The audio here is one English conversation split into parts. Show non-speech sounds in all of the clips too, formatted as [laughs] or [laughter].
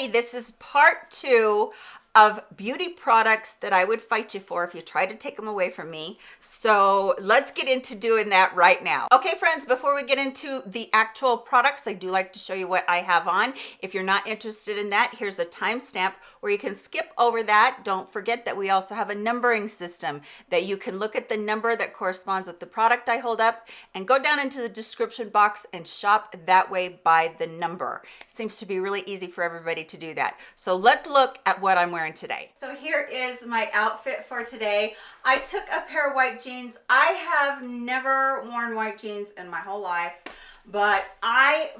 this is part two of beauty products that I would fight you for if you try to take them away from me. So let's get into doing that right now. Okay, friends, before we get into the actual products, I do like to show you what I have on. If you're not interested in that, here's a timestamp where you can skip over that. Don't forget that we also have a numbering system that you can look at the number that corresponds with the product I hold up and go down into the description box and shop that way by the number. Seems to be really easy for everybody to do that. So let's look at what I'm wearing today. So here is my outfit for today. I took a pair of white jeans. I have never worn white jeans in my whole life but I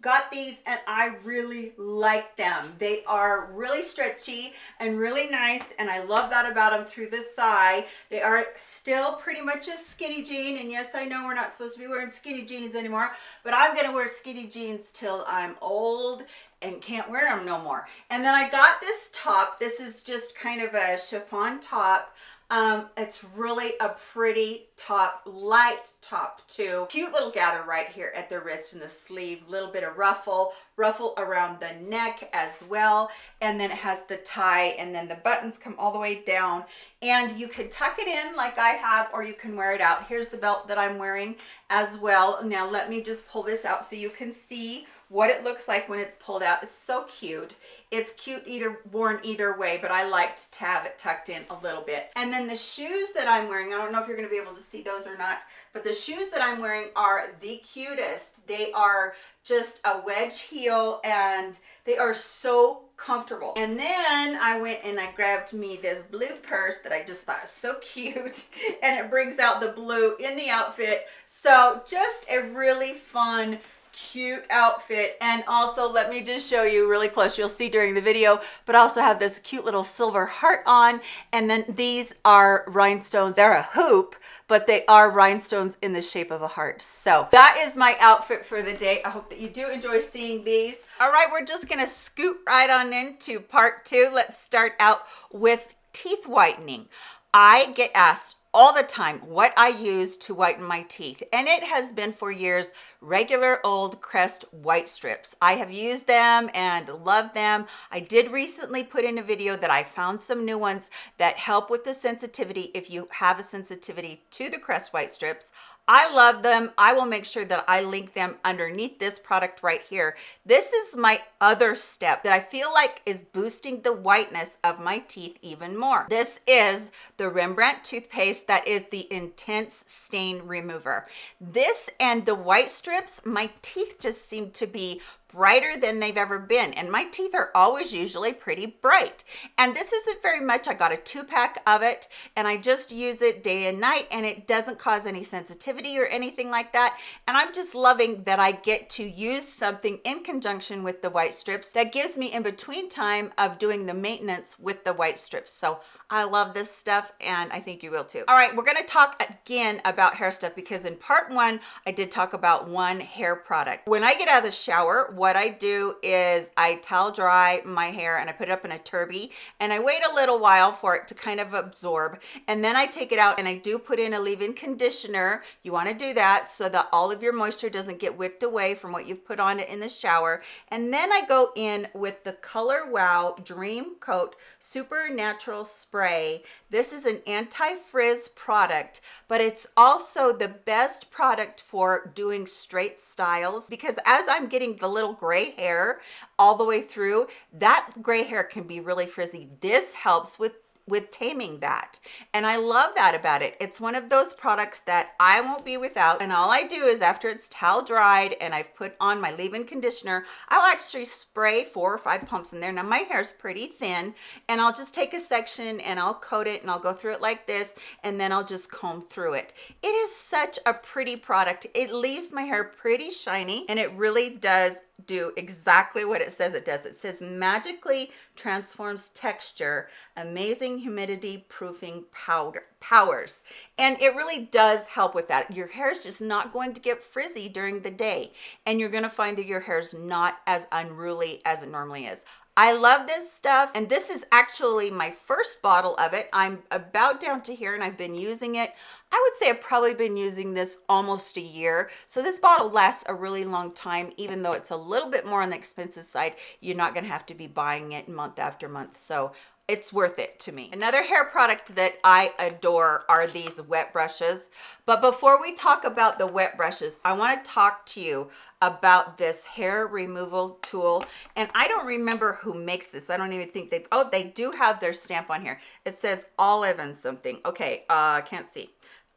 got these and I really like them. They are really stretchy and really nice and I love that about them through the thigh. They are still pretty much a skinny jean and yes, I know we're not supposed to be wearing skinny jeans anymore, but I'm gonna wear skinny jeans till I'm old and can't wear them no more. And then I got this top. This is just kind of a chiffon top. Um, it's really a pretty top, light top too. Cute little gather right here at the wrist and the sleeve, little bit of ruffle, ruffle around the neck as well. And then it has the tie and then the buttons come all the way down and you can tuck it in like I have, or you can wear it out. Here's the belt that I'm wearing as well. Now let me just pull this out so you can see what it looks like when it's pulled out. It's so cute. It's cute either worn either way, but I liked to have it tucked in a little bit. And then the shoes that I'm wearing, I don't know if you're gonna be able to see those or not, but the shoes that I'm wearing are the cutest. They are just a wedge heel and they are so comfortable. And then I went and I grabbed me this blue purse that I just thought was so [laughs] cute and it brings out the blue in the outfit. So just a really fun cute outfit. And also let me just show you really close. You'll see during the video but also have this cute little silver heart on. And then these are rhinestones. They're a hoop but they are rhinestones in the shape of a heart. So that is my outfit for the day. I hope that you do enjoy seeing these. All right we're just gonna scoot right on into part two. Let's start out with teeth whitening. I get asked all the time what I use to whiten my teeth and it has been for years regular old Crest white strips. I have used them and love them. I did recently put in a video that I found some new ones that help with the sensitivity if you have a sensitivity to the Crest white strips. I love them. I will make sure that I link them underneath this product right here. This is my other step that I feel like is boosting the whiteness of my teeth even more. This is the Rembrandt toothpaste that is the intense stain remover. This and the white strips, my teeth just seem to be brighter than they've ever been. And my teeth are always usually pretty bright. And this isn't very much. I got a two pack of it and i just use it day and night and it doesn't cause any sensitivity or anything like that. And i'm just loving that i get to use something in conjunction with the white strips that gives me in between time of doing the maintenance with the white strips. So I love this stuff and I think you will too. All right, we're gonna talk again about hair stuff because in part one, I did talk about one hair product. When I get out of the shower, what I do is I towel dry my hair and I put it up in a turby and I wait a little while for it to kind of absorb. And then I take it out and I do put in a leave-in conditioner. You wanna do that so that all of your moisture doesn't get wicked away from what you've put on it in the shower. And then I go in with the Color Wow Dream Coat Super Natural Spray spray. This is an anti-frizz product, but it's also the best product for doing straight styles because as I'm getting the little gray hair all the way through, that gray hair can be really frizzy. This helps with with taming that. And i love that about it. It's one of those products that i won't be without. And all i do is after it's towel dried and i've put on my leave-in conditioner i'll actually spray four or five pumps in there. Now my hair is pretty thin and i'll just take a section and i'll coat it and i'll go through it like this and then i'll just comb through it. It is such a pretty product. It leaves my hair pretty shiny and it really does do exactly what it says it does. It says magically transforms texture amazing humidity proofing powder powers. And it really does help with that. Your hair is just not going to get frizzy during the day and you're going to find that your hair is not as unruly as it normally is I love this stuff and this is actually my first bottle of it. I'm about down to here and I've been using it. I would say I've probably been using this almost a year. So this bottle lasts a really long time, even though it's a little bit more on the expensive side. You're not gonna have to be buying it month after month. So it's worth it to me. Another hair product that I adore are these wet brushes. But before we talk about the wet brushes, I wanna talk to you about this hair removal tool. And I don't remember who makes this. I don't even think they, oh, they do have their stamp on here. It says olive and something. Okay, uh, I can't see.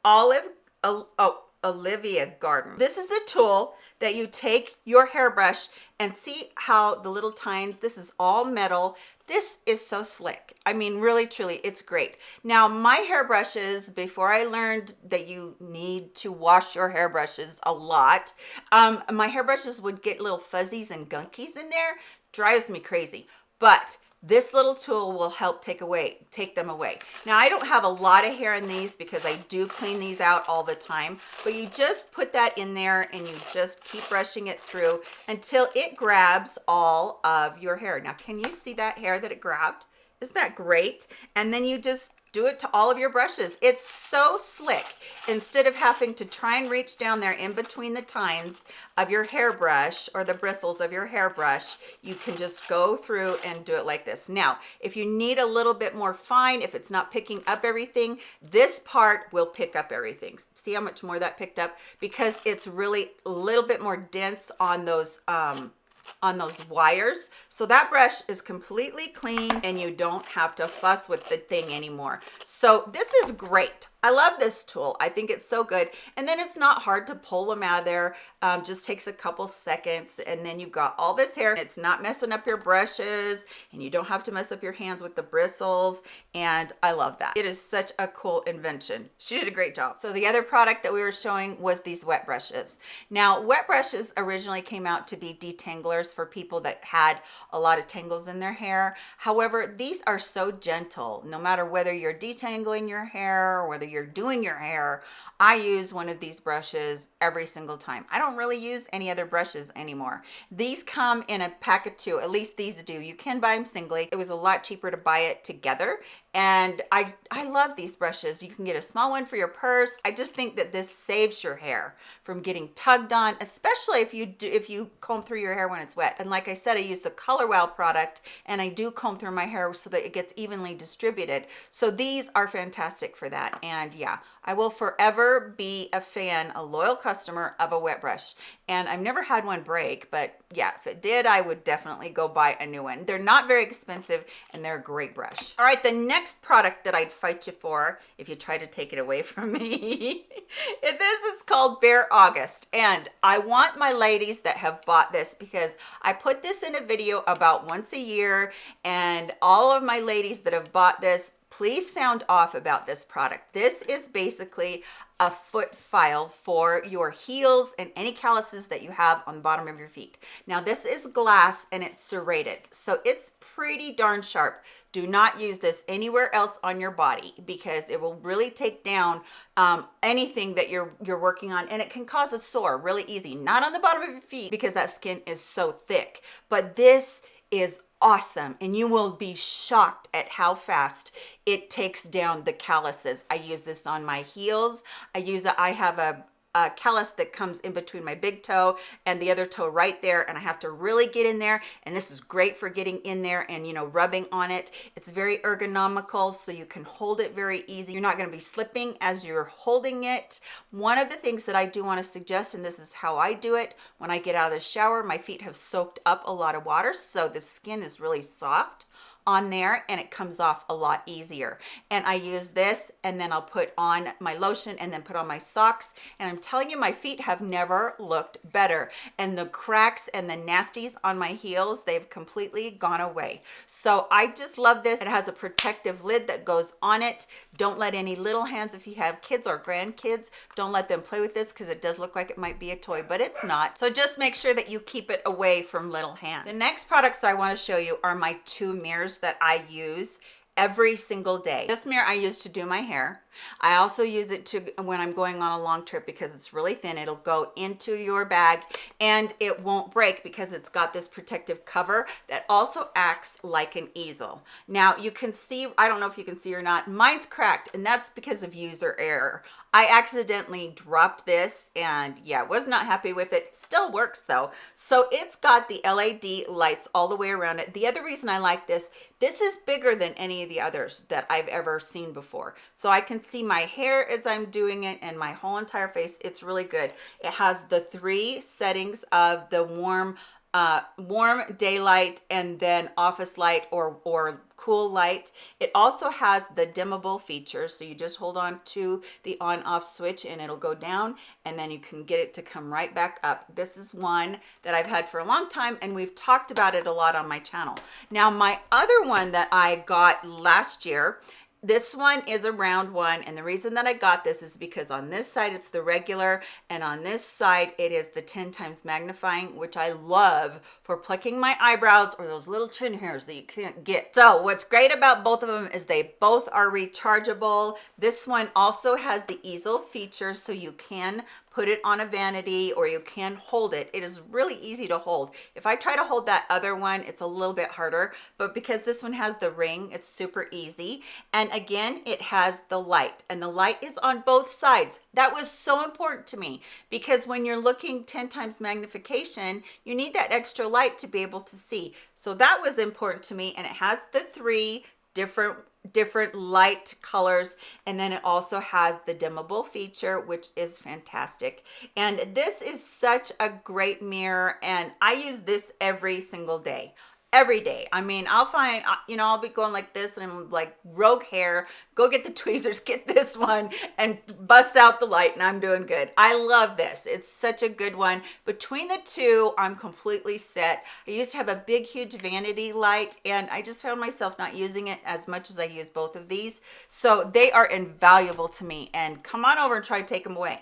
Olive, oh, Olivia Garden. This is the tool that you take your hairbrush and see how the little tines, this is all metal. This is so slick. I mean, really, truly, it's great. Now, my hairbrushes, before I learned that you need to wash your hairbrushes a lot, um, my hairbrushes would get little fuzzies and gunkies in there. Drives me crazy. But this little tool will help take away take them away. Now i don't have a lot of hair in these because i do clean these out all the time but you just put that in there and you just keep brushing it through until it grabs all of your hair. Now can you see that hair that it grabbed? Isn't that great? And then you just do it to all of your brushes. It's so slick. Instead of having to try and reach down there in between the tines of your hairbrush or the bristles of your hairbrush you can just go through and do it like this. Now if you need a little bit more fine if it's not picking up everything this part will pick up everything. See how much more that picked up? Because it's really a little bit more dense on those um on those wires. So that brush is completely clean and you don't have to fuss with the thing anymore. So this is great I love this tool. I think it's so good. And then it's not hard to pull them out of there. Um, just takes a couple seconds and then you've got all this hair. It's not messing up your brushes and you don't have to mess up your hands with the bristles. And I love that. It is such a cool invention. She did a great job. So the other product that we were showing was these wet brushes. Now, wet brushes originally came out to be detanglers for people that had a lot of tangles in their hair. However, these are so gentle, no matter whether you're detangling your hair or whether you're doing your hair i use one of these brushes every single time. I don't really use any other brushes anymore. These come in a pack of two at least these do. You can buy them singly. It was a lot cheaper to buy it together and I I love these brushes. You can get a small one for your purse. I just think that this saves your hair from getting tugged on, especially if you do if you comb through your hair when it's wet. And like I said, I use the Color Wow product and I do comb through my hair so that it gets evenly distributed. So these are fantastic for that. And yeah, I will forever be a fan, a loyal customer of a wet brush. And I've never had one break, but yeah, if it did, I would definitely go buy a new one. They're not very expensive and they're a great brush. All right, the next product that I'd fight you for, if you try to take it away [laughs] from me, [laughs] this is called Bare August. And I want my ladies that have bought this because I put this in a video about once a year and all of my ladies that have bought this please sound off about this product. This is basically a foot file for your heels and any calluses that you have on the bottom of your feet. Now this is glass and it's serrated, so it's pretty darn sharp. Do not use this anywhere else on your body because it will really take down um, anything that you're you're working on and it can cause a sore really easy. Not on the bottom of your feet because that skin is so thick, but this is awesome and you will be shocked at how fast it takes down the calluses. I use this on my heels. I use it i have a uh, callus that comes in between my big toe and the other toe right there and I have to really get in there and this is great for getting in there and you know rubbing on it. It's very ergonomical so you can hold it very easy. You're not going to be slipping as you're holding it. One of the things that I do want to suggest and this is how I do it when I get out of the shower my feet have soaked up a lot of water so the skin is really soft on there and it comes off a lot easier. And I use this and then I'll put on my lotion and then put on my socks. And I'm telling you my feet have never looked better. And the cracks and the nasties on my heels they've completely gone away. So I just love this. It has a protective lid that goes on it. Don't let any little hands if you have kids or grandkids don't let them play with this because it does look like it might be a toy but it's not. So just make sure that you keep it away from little hands. The next products I want to show you are my two mirrors that I use every single day. This mirror I use to do my hair. I also use it to when I'm going on a long trip because it's really thin. It'll go into your bag and it won't break because it's got this protective cover that also acts like an easel. Now you can see, I don't know if you can see or not, mine's cracked and that's because of user error. I accidentally dropped this and yeah, was not happy with it. Still works though. So it's got the LED lights all the way around it. The other reason I like this, this is bigger than any of the others that I've ever seen before. So I can see my hair as I'm doing it and my whole entire face. It's really good. It has the three settings of the warm uh, warm daylight and then office light or, or cool light. It also has the dimmable feature. So you just hold on to the on off switch and it'll go down and then you can get it to come right back up. This is one that I've had for a long time and we've talked about it a lot on my channel. Now my other one that I got last year this one is a round one and the reason that i got this is because on this side it's the regular and on this side it is the 10 times magnifying which i love for plucking my eyebrows or those little chin hairs that you can't get. So what's great about both of them is they both are rechargeable. This one also has the easel feature so you can put it on a vanity or you can hold it. It is really easy to hold. If i try to hold that other one it's a little bit harder but because this one has the ring it's super easy. And again it has the light and the light is on both sides. That was so important to me because when you're looking 10 times magnification you need that extra light to be able to see. So that was important to me and it has the three different different light colors. And then it also has the dimmable feature which is fantastic. And this is such a great mirror and i use this every single day every day. I mean i'll find you know i'll be going like this and i'm like rogue hair go get the [laughs] tweezers get this one and bust out the light and i'm doing good. I love this. It's such a good one. Between the two i'm completely set. I used to have a big huge vanity light and i just found myself not using it as much as i use both of these. So they are invaluable to me and come on over and try to take them away.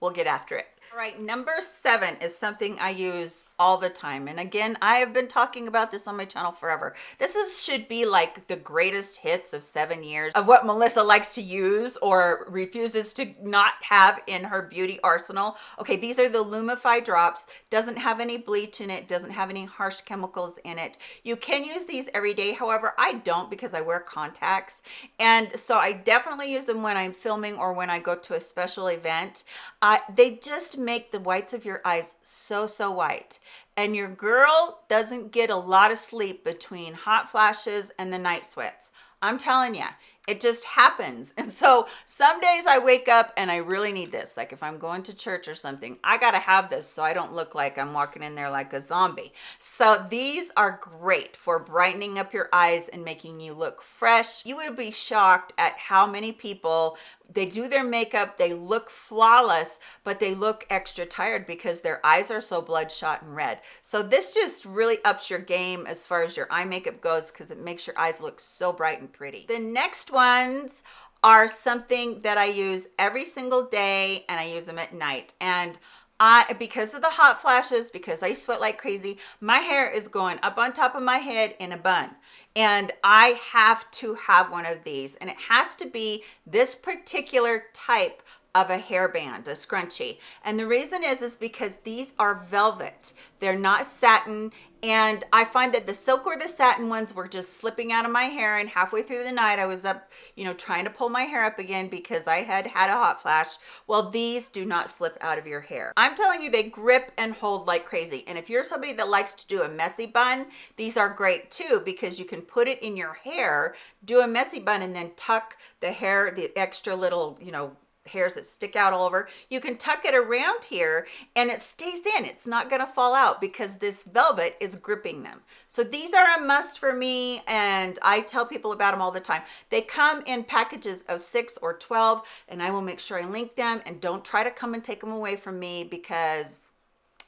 We'll get after it right, number seven is something I use all the time. And again, I have been talking about this on my channel forever. This is should be like the greatest hits of seven years of what Melissa likes to use or refuses to not have in her beauty arsenal. Okay, these are the Lumify drops. Doesn't have any bleach in it, doesn't have any harsh chemicals in it. You can use these every day. However, I don't because I wear contacts. And so I definitely use them when I'm filming or when I go to a special event. Uh, they just make the whites of your eyes so, so white. And your girl doesn't get a lot of sleep between hot flashes and the night sweats. I'm telling you, it just happens [laughs] and so some days i wake up and i really need this like if i'm going to church or something i gotta have this so i don't look like i'm walking in there like a zombie so these are great for brightening up your eyes and making you look fresh you would be shocked at how many people they do their makeup they look flawless but they look extra tired because their eyes are so bloodshot and red. So this just really ups your game as far as your eye makeup goes because it makes your eyes look so bright and pretty. The next ones are something that i use every single day and i use them at night. And I, because of the hot flashes, because I sweat like crazy, my hair is going up on top of my head in a bun. And I have to have one of these. And it has to be this particular type of a hairband, a scrunchie. And the reason is, is because these are velvet. They're not satin. And I find that the silk or the satin ones were just slipping out of my hair. And halfway through the night I was up you know trying to pull my hair up again because I had had a hot flash. Well these do not slip out of your hair. I'm telling you they grip and hold like crazy. And if you're somebody that likes to do a messy bun these are great too because you can put it in your hair do a messy bun and then tuck the hair the extra little you know hairs that stick out all over. You can tuck it around here and it stays in. It's not going to fall out because this velvet is gripping them. So these are a must for me and i tell people about them all the time. They come in packages of six or 12 and i will make sure i link them and don't try to come and take them away from me because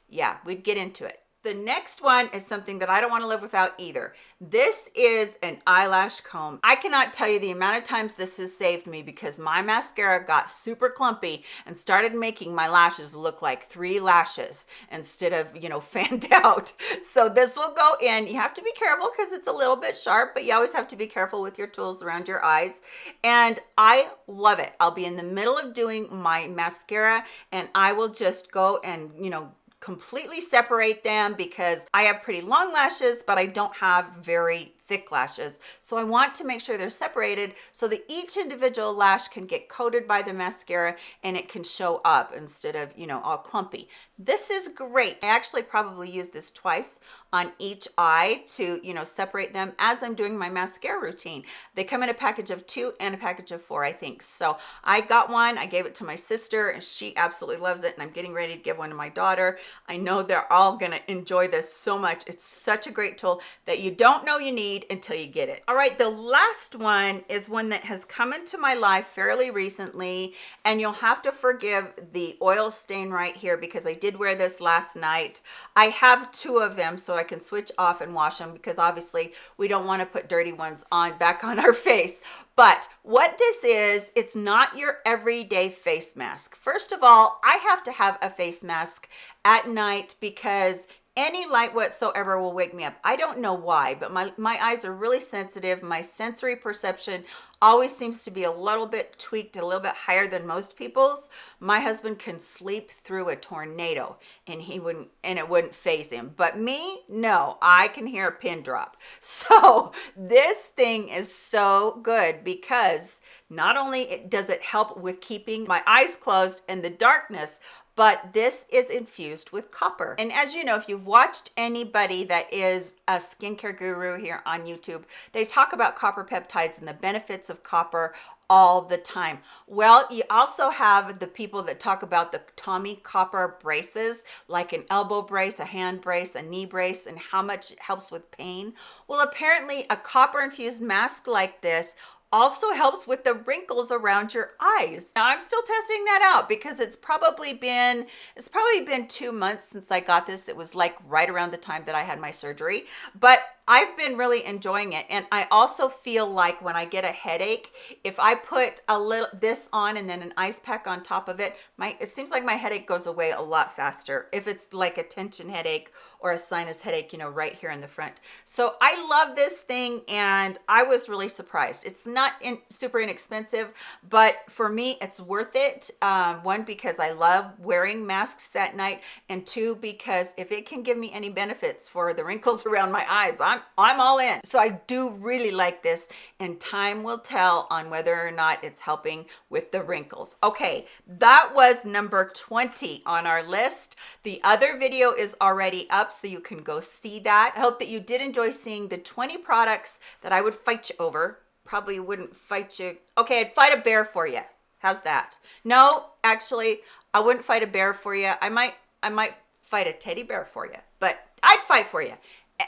yeah we'd get into it the next one is something that I don't want to live without either. This is an eyelash comb. I cannot tell you the amount of times this has saved me because my mascara got super clumpy and started making my lashes look like three lashes instead of, you know, [laughs] fanned out. So this will go in. You have to be careful because it's a little bit sharp, but you always have to be careful with your tools around your eyes. And I love it. I'll be in the middle of doing my mascara and I will just go and, you know, completely separate them because I have pretty long lashes, but I don't have very thick lashes. So I want to make sure they're separated so that each individual lash can get coated by the mascara and it can show up instead of, you know, all clumpy. This is great. I actually probably use this twice on each eye to, you know, separate them as I'm doing my mascara routine. They come in a package of two and a package of four, I think. So I got one, I gave it to my sister and she absolutely loves it. And I'm getting ready to give one to my daughter. I know they're all gonna enjoy this so much. It's such a great tool that you don't know you need need until you get it. All right, the last one is one that has come into my life fairly recently, and you'll have to forgive the oil stain right here because I did wear this last night. I have two of them so I can switch off and wash them because obviously we don't want to put dirty ones on back on our [laughs] face. But what this is, it's not your everyday face mask. First of all, I have to have a face mask at night because any light whatsoever will wake me up. I don't know why but my my eyes are really sensitive. My sensory perception always seems to be a little bit tweaked a little bit higher than most people's. My husband can sleep through a tornado and he wouldn't and it wouldn't phase him. But me no i can hear a pin drop. [laughs] So this thing is so good because not only does it help with keeping my eyes closed in the darkness but this is infused with copper. And as you know, if you've watched anybody that is a skincare guru here on YouTube, they talk about copper peptides and the benefits of copper all the time. Well, you also have the people that talk about the Tommie Copper braces, like an elbow brace, a hand brace, a knee brace, and how much it helps with pain. Well, apparently a copper infused mask like this also helps with the wrinkles around your eyes. Now I'm still testing that out because it's probably been, it's probably been two months since I got this. It was like right around the time that I had my surgery, but I've been really enjoying it. And I also feel like when I get a headache, if I put a little this on and then an ice pack on top of it, my it seems like my headache goes away a lot faster if it's like a tension headache or a sinus headache, you know, right here in the front. So I love this thing and I was really surprised. It's not in, super inexpensive, but for me, it's worth it. Um, one, because I love wearing masks at night and two, because if it can give me any benefits for the wrinkles [laughs] around my eyes, I'm, I'm all in. So I do really like this and time will tell on whether or not it's helping with the wrinkles. Okay, that was number 20 on our list. The other video is already up, so you can go see that. I hope that you did enjoy seeing the 20 products that I would fight you over. Probably wouldn't fight you. Okay, I'd fight a bear for you. How's that? No, actually, I wouldn't fight a bear for you. I might, I might fight a teddy bear for you, but I'd fight for you.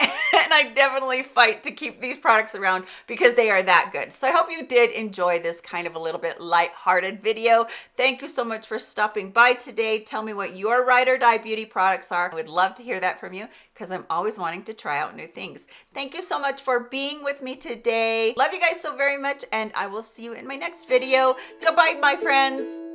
[laughs] and I definitely fight to keep these products around because they are that good. So I hope you did enjoy this kind of a little bit light-hearted video. Thank you so much for stopping by today. Tell me what your ride or die beauty products are. I would love to hear that from you because I'm always wanting to try out new things. Thank you so much for being with me today. Love you guys so very much and I will see you in my next video. Goodbye, my friends.